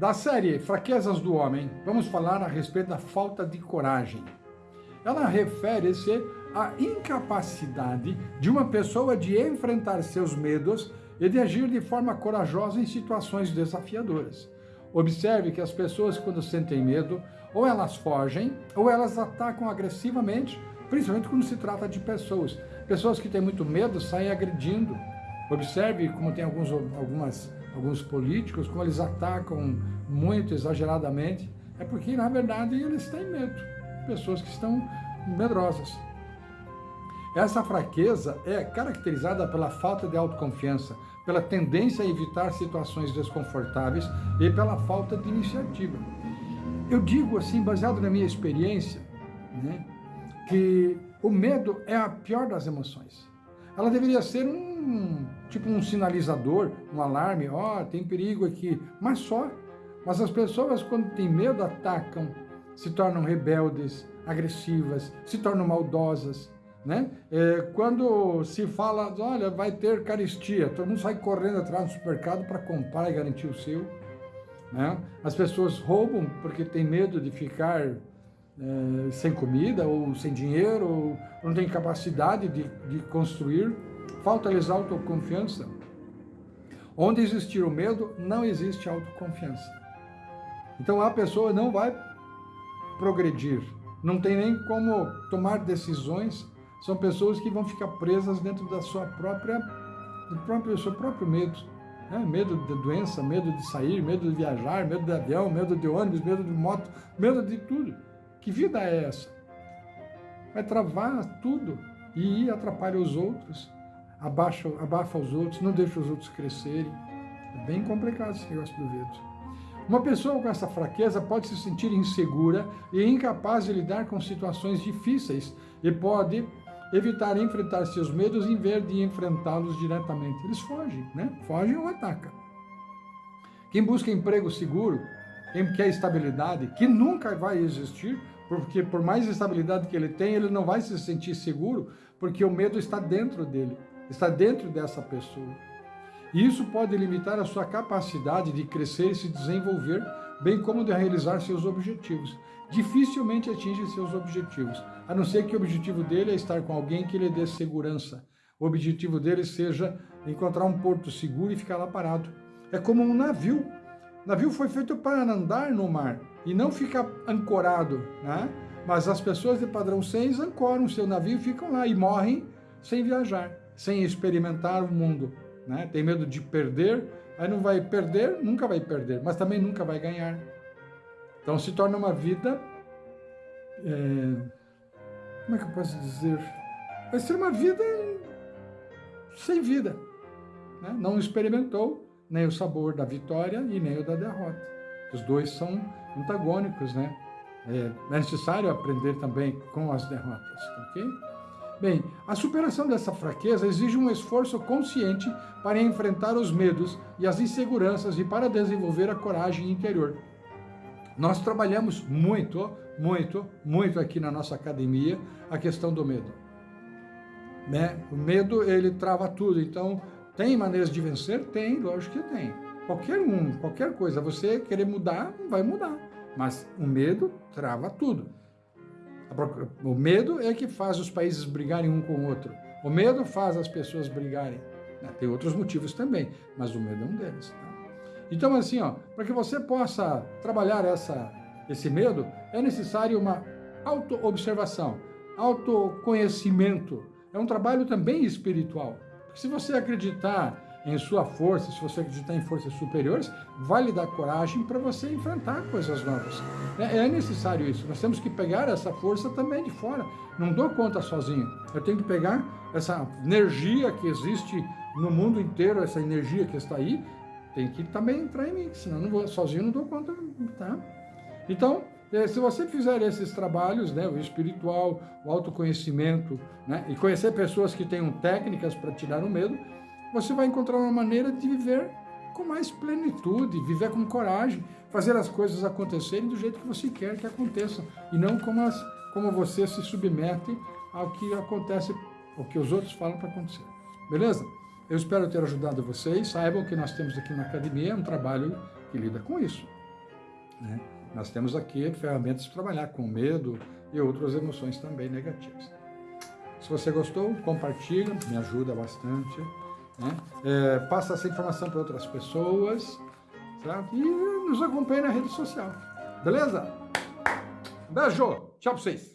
Da série Fraquezas do Homem, vamos falar a respeito da falta de coragem. Ela refere-se à incapacidade de uma pessoa de enfrentar seus medos e de agir de forma corajosa em situações desafiadoras. Observe que as pessoas, quando sentem medo, ou elas fogem, ou elas atacam agressivamente, principalmente quando se trata de pessoas. Pessoas que têm muito medo saem agredindo. Observe como tem alguns, algumas alguns políticos, como eles atacam muito exageradamente, é porque, na verdade, eles têm medo. Pessoas que estão medrosas. Essa fraqueza é caracterizada pela falta de autoconfiança, pela tendência a evitar situações desconfortáveis e pela falta de iniciativa. Eu digo assim, baseado na minha experiência, né, que o medo é a pior das emoções. Ela deveria ser um tipo um sinalizador, um alarme, ó, oh, tem perigo aqui, mas só. Mas as pessoas, quando têm medo, atacam, se tornam rebeldes, agressivas, se tornam maldosas, né? É, quando se fala, olha, vai ter caristia, todo mundo sai correndo atrás do supermercado para comprar e garantir o seu. Né? As pessoas roubam porque tem medo de ficar é, sem comida ou sem dinheiro, ou não tem capacidade de, de construir falta-lhes autoconfiança. Onde existir o medo, não existe autoconfiança. Então a pessoa não vai progredir, não tem nem como tomar decisões, são pessoas que vão ficar presas dentro da sua própria, do próprio, seu próprio medo. É, medo de doença, medo de sair, medo de viajar, medo de avião, medo de ônibus, medo de moto, medo de tudo. Que vida é essa? Vai travar tudo e atrapalha os outros abaixa, abafa os outros, não deixa os outros crescerem. É bem complicado esse negócio do vento. Uma pessoa com essa fraqueza pode se sentir insegura e incapaz de lidar com situações difíceis e pode evitar enfrentar seus medos em vez de enfrentá-los diretamente. Eles fogem, né? Fogem ou atacam. Quem busca emprego seguro, quem quer estabilidade, que nunca vai existir, porque por mais estabilidade que ele tem, ele não vai se sentir seguro, porque o medo está dentro dele está dentro dessa pessoa. E isso pode limitar a sua capacidade de crescer e se desenvolver, bem como de realizar seus objetivos. Dificilmente atinge seus objetivos, a não ser que o objetivo dele é estar com alguém que lhe dê segurança. O objetivo dele seja encontrar um porto seguro e ficar lá parado. É como um navio. O navio foi feito para andar no mar e não ficar ancorado, né? Mas as pessoas de padrão 6 ancoram seu navio e ficam lá e morrem sem viajar sem experimentar o mundo. Né? Tem medo de perder, aí não vai perder, nunca vai perder, mas também nunca vai ganhar. Então se torna uma vida, é, como é que eu posso dizer? Vai ser uma vida sem vida. Né? Não experimentou nem o sabor da vitória e nem o da derrota. Os dois são antagônicos, né? É necessário aprender também com as derrotas, ok? Bem, a superação dessa fraqueza exige um esforço consciente para enfrentar os medos e as inseguranças e para desenvolver a coragem interior. Nós trabalhamos muito, muito, muito aqui na nossa academia a questão do medo. Né? O medo, ele trava tudo, então tem maneiras de vencer? Tem, lógico que tem. Qualquer um, qualquer coisa, você querer mudar, vai mudar. Mas o medo trava tudo. O medo é que faz os países brigarem um com o outro. O medo faz as pessoas brigarem. Né? Tem outros motivos também, mas o medo é um deles. Tá? Então, assim, para que você possa trabalhar essa, esse medo, é necessário uma auto-observação, autoconhecimento. É um trabalho também espiritual. Porque se você acreditar em sua força, se você acreditar em forças superiores, vai lhe dar coragem para você enfrentar coisas novas. É, é, necessário isso. Nós temos que pegar essa força também de fora. Não dou conta sozinho. Eu tenho que pegar essa energia que existe no mundo inteiro, essa energia que está aí, tem que também entrar em mim, senão não vou, sozinho não dou conta. Tá? Então, se você fizer esses trabalhos, né, o espiritual, o autoconhecimento, né, e conhecer pessoas que tenham técnicas para tirar o medo, você vai encontrar uma maneira de viver com mais plenitude, viver com coragem, fazer as coisas acontecerem do jeito que você quer que aconteçam, e não como, as, como você se submete ao que acontece, o que os outros falam para acontecer. Beleza? Eu espero ter ajudado vocês. Saibam que nós temos aqui na academia um trabalho que lida com isso. Né? Nós temos aqui ferramentas para trabalhar com medo e outras emoções também negativas. Se você gostou, compartilha, me ajuda bastante. Né? É, passa essa informação para outras pessoas certo? e nos acompanhe na rede social. Beleza? Beijo! Tchau para vocês!